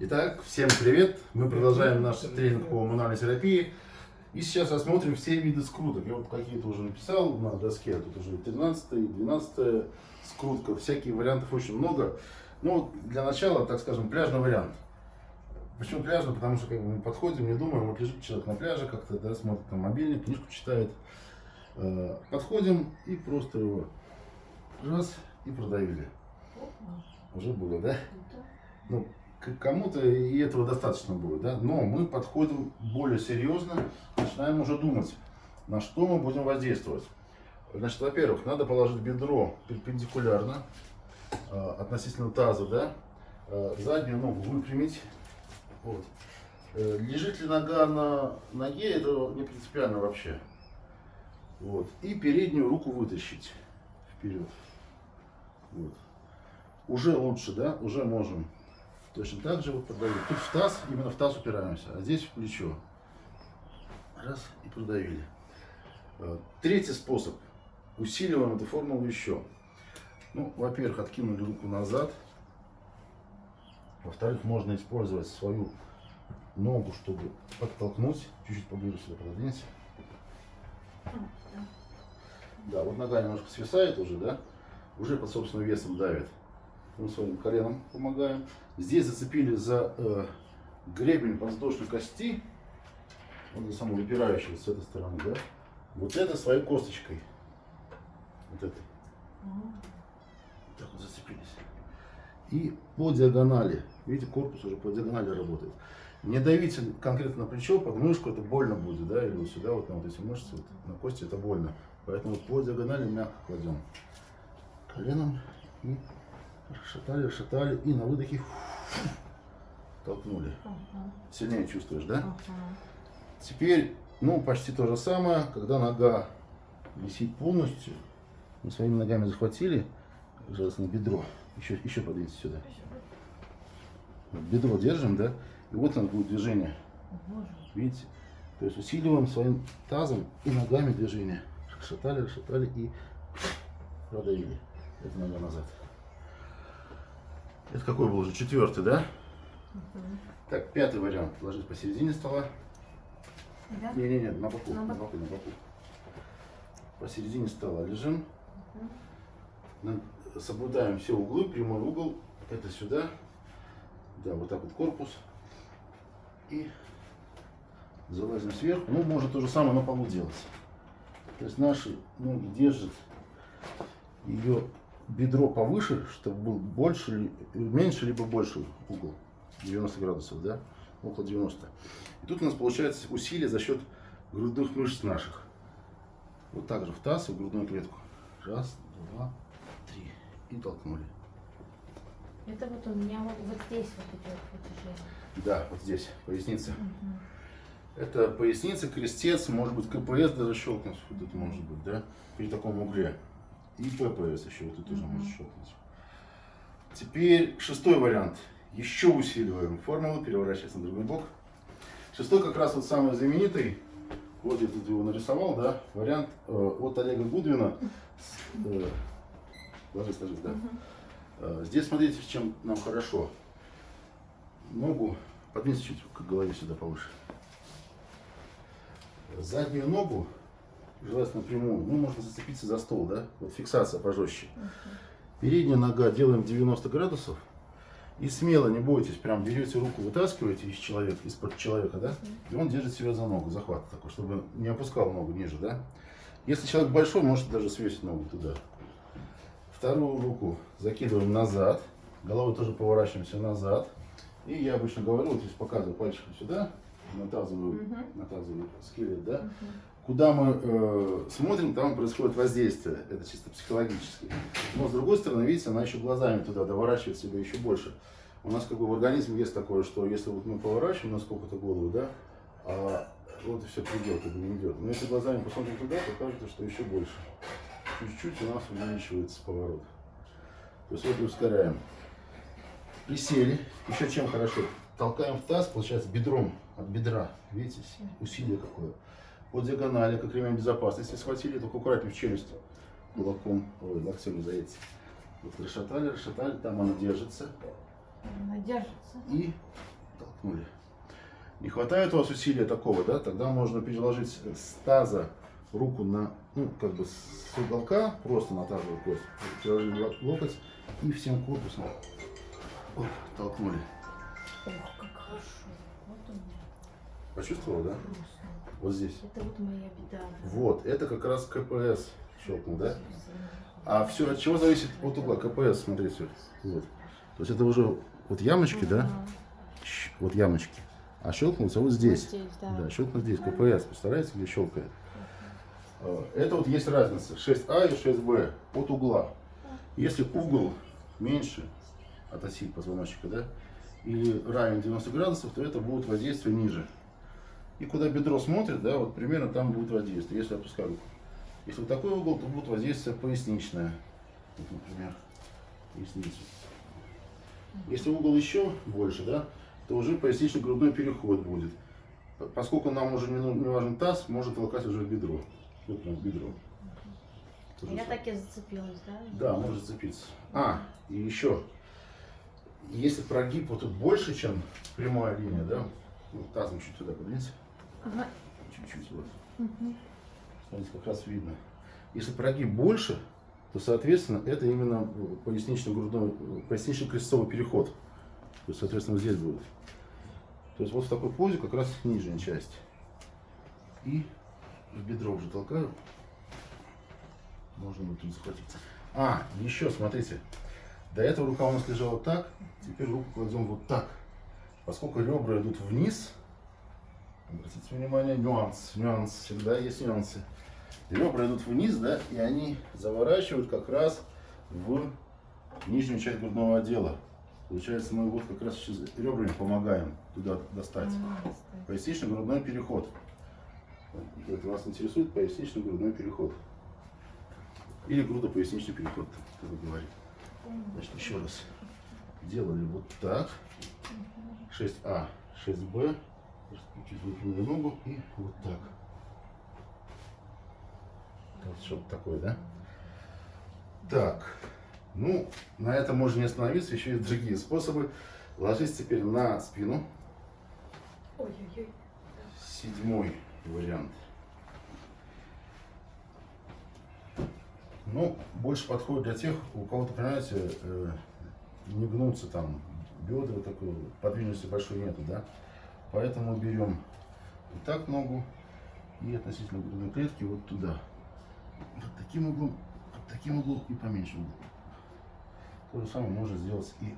Итак, всем привет! Мы продолжаем наш тренинг по мануальной терапии. И сейчас рассмотрим все виды скруток. Я вот какие-то уже написал на доске, тут уже 13 12 скрутка, всякие вариантов очень много. Ну, для начала, так скажем, пляжный вариант. Почему пляжный? Потому что как бы, мы подходим, не думаем, вот лежит человек на пляже, как-то да, смотрит на мобильник, книжку читает. Э, Подходим и просто его раз и продавили. Уже было, да? Ну, к- кому-то и этого достаточно будет, да? Но мы подходим более серьезно, начинаем уже думать, на что мы будем воздействовать. Значит, во-первых, надо положить бедро перпендикулярно э, относительно таза, да? Э, заднюю ногу выпрямить. Вот. Э, лежит ли нога на ноге, это не принципиально вообще. Вот. И переднюю руку вытащить вперед. Вот. Уже лучше, да? Уже можем точно так же вот продавить. Тут в таз, именно в таз упираемся, а здесь в плечо. Раз и продавили. Э, Третий способ. Усиливаем эту формулу еще. Ну, во-первых, откинули руку назад. Во-вторых, можно использовать свою ногу, чтобы подтолкнуть. Чуть-чуть поближе сюда пододвинься. Да, вот нога немножко свисает уже, да? Уже под собственным весом давит. Мы своим коленом помогаем. Здесь зацепили за э, гребень подвздошной кости. Вот за саму выпирающую с этой стороны, да? Вот это своей косточкой. Вот это. Так вот зацепились. И по диагонали. Видите, корпус уже по диагонали работает. Не давите конкретно на плечо, под мышку это больно будет, да, или вот сюда, вот на вот эти мышцы, вот, на кости это больно. Поэтому вот по диагонали мягко кладем. Коленом и расшатали, расшатали, и на выдохе толкнули. Сильнее чувствуешь, да? Теперь, ну, почти то же самое, когда нога висит полностью, мы своими ногами захватили, желательно бедро, еще, еще подвиньте сюда. Бедро держим, да, и вот оно будет движение, видите? То есть усиливаем своим тазом и ногами движение. Расшатали, расшатали и продавили. Это нога назад. Это какой был уже? Четвертый, да? Так, пятый вариант. Ложись посередине стола. Да? Не-не-не, на боку, На на боку. на боку. Посередине стола лежим. На- Соблюдаем все углы, прямой угол. Это сюда. Да, вот так вот корпус. И залазим сверху. Ну, можно то же самое на полу делать. То есть наши ноги держат ее бедро повыше, чтобы был больше, меньше либо больше угол. 90 градусов, да? Около 90. И тут у нас получается усилие за счет грудных мышц наших. Вот так же в таз и в грудную клетку. Раз, два, три. И толкнули. Это вот у меня вот, вот здесь вот идет вытяжение. Да, вот здесь, поясница. Мгм. Это поясница, крестец, может быть КПС даже щелкнуть, вот это может быть, да, при таком угле. И ППС еще вот это тоже Мгм. может щелкнуть. Теперь шестой вариант. Еще усиливаем формулу, переворачивается на другой бок. Шестой как раз вот самый знаменитый, вот я тут его нарисовал, да, вариант э, от Олега Гудвина. Э, ложись, ложись, да. Э, Здесь смотрите, с чем нам хорошо. Ногу подвиньте чуть к голове сюда повыше. Заднюю ногу, желательно прямую, ну, можно зацепиться за стол, да? Вот фиксация пожестче. Передняя нога делаем 90 градусов. И смело, не бойтесь, прям берете руку, вытаскиваете из человека, из-под человека, да? И он держит себя за ногу, захват такой, чтобы не опускал ногу ниже, да? Если человек большой, можете даже свесить ногу туда. Вторую руку закидываем назад, головой тоже поворачиваемся назад. И я обычно говорю, вот здесь показываю пальчиком сюда, на тазовую, Мгм. на тазовый скелет, да? Мгм. Куда мы э, смотрим, там происходит воздействие, это чисто психологически. Но с другой стороны, видите, она еще глазами туда доворачивает себя еще больше. У нас как бы в организме есть такое, что если вот мы поворачиваем на сколько-то голову, да, а вот и все как бы не идет. Но если глазами посмотрим туда, то кажется, что еще больше. Чуть-чуть у нас увеличивается поворот. То есть вот и ускоряем. Присели. Еще чем хорошо? Толкаем в таз, получается, бедром от бедра. Видите, усилие какое. По диагонали, как ремень безопасности, схватили, только аккуратнее в челюсть. Кулаком, ой, локтем не заедете. Вот расшатали, расшатали, там она держится. Она держится. и толкнули. Не хватает у вас усилия такого, да, тогда можно переложить с таза руку на, ну, как бы с уголка, просто на тазовую кость, переложили лок- локоть и всем корпусом оп, толкнули. Ох, как хорошо. Вот у меня Почувствовал, да? Вот здесь. Это вот моя беда. Вот, это как раз КПС щелкнул, да? А все от чего зависит от угла? КПС, смотрите. Вот. То есть это уже вот ямочки, да? Вот ямочки. А щелкнулся вот здесь. Вот здесь, да. Да, щелкнул здесь. КПС. Представляете, где щелкает? Э, Это вот есть разница. 6А и 6Б от угла. Если угол меньше от оси позвоночника, да, или равен 90 градусов, то это будет воздействие ниже. И куда бедро смотрит, да, вот примерно там будет воздействие, если опускаю руку. Если вот такой угол, то будет воздействие поясничное. Вот, например, поясницу. Если угол еще больше, да, то уже пояснично-грудной переход будет. Поскольку нам уже не, ну- не важен таз, может толкать уже бедро. Вот прям бедро. То же Я так и зацепилась, да? Да, может зацепиться. А, и еще. Если прогиб вот тут больше, чем прямая линия, да, вот тазом чуть сюда подвиньте, Чуть-чуть вот. Мгм. Смотрите, как раз видно. Если прогиб больше, то, соответственно, это именно э, пояснично-грудной, э, пояснично-крестцовый переход. То есть, соответственно, вот здесь будет. То есть вот в такой позе как раз нижняя часть. И в бедро уже толкаю. Можно будет тут захватиться. А, еще, смотрите. До этого рука у нас лежала так, теперь руку кладем вот так. Поскольку ребра идут вниз, Обратите внимание, нюанс, нюанс, всегда есть нюансы. Ребра идут вниз, да, и они заворачивают как раз в нижнюю часть грудного отдела. Получается, мы вот как раз сейчас ребрами помогаем туда достать. Пояснично-грудной переход. Это вас интересует пояснично-грудной переход. Или грудопоясничный переход, как вы говорите. Значит, еще раз. Делали вот так. 6А, 6Б. Чуть выпрямили ногу и вот так. Вот что-то такое, да? Так. Ну, на этом можно не остановиться. Еще есть другие способы. Ложись теперь на спину. Ой-ой-ой. Седьмой вариант. Ну, больше подходит для тех, у кого-то, понимаете, э, не гнутся там бедра, такой подвижности большой нету, да? Поэтому берем вот так ногу и относительно грудной клетки вот туда. Под таким углом, под таким углом и поменьше углом. То же самое можно сделать и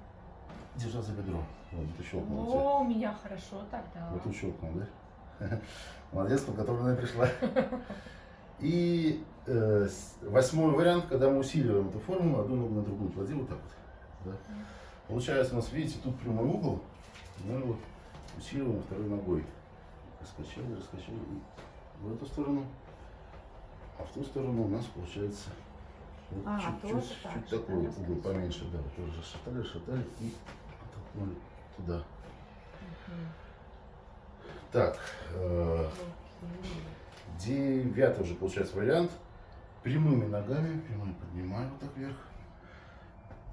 держа за бедро. Вот, это щелкнуло. О, у меня хорошо тогда. Вот тут щелкнул, да? Молодец, подготовленная пришла. И э, восьмой вариант, когда мы усиливаем эту форму, одну ногу на другую клади вот так вот. Да? Получается у нас, видите, тут прямой угол, мы вот усиливаем второй ногой. Раскачали, раскачали в эту сторону, а в ту сторону у нас получается вот А, тоже чуть, так же, такой угол поменьше, да, тоже расшатали, расшатали и оттолкнули туда. Мгм. Так, э. Девятый уже получается вариант. Прямыми ногами, прямыми поднимаем вот так вверх.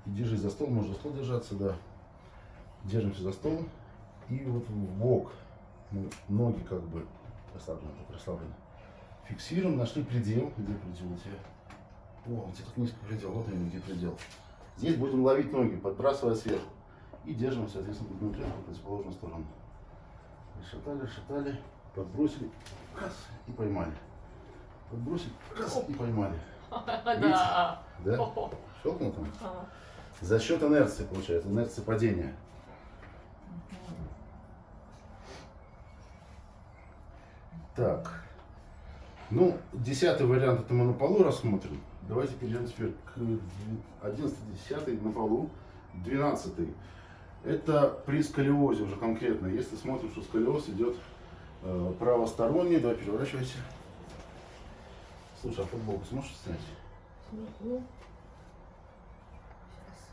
И держись за стол, можно за стол держаться, да. Держимся за стол. И вот в бок. Мы ноги как бы расслаблены, так расслаблены. Фиксируем, нашли предел. Где предел у тебя? О, у тебя как низкий предел, вот именно где предел. Здесь будем ловить ноги, подбрасывая сверху. И держим, соответственно, грудную клетку в противоположную сторону. Расшатали, расшатали, подбросили, раз, и поймали. Подбросили, раз, и поймали. Да. Да? Щелкнул там? За счет инерции, получается, инерции падения. Так. Ну, десятый вариант это мы на полу рассмотрим. Давайте перейдем теперь к 11 10 на полу. 12 это при сколиозе уже конкретно. Если смотрим, что сколиоз идет э, правосторонний, давай переворачивайся. Слушай, а футболку сможешь снять?